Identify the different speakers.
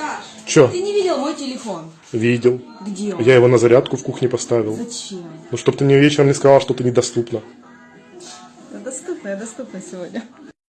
Speaker 1: Саш,
Speaker 2: Чё?
Speaker 1: ты не видел мой телефон?
Speaker 2: Видел.
Speaker 1: Где он?
Speaker 2: Я его на зарядку в кухне поставил.
Speaker 1: Зачем?
Speaker 2: Ну, чтобы ты мне вечером не сказала, что ты недоступна.
Speaker 1: Я доступна, я доступна сегодня.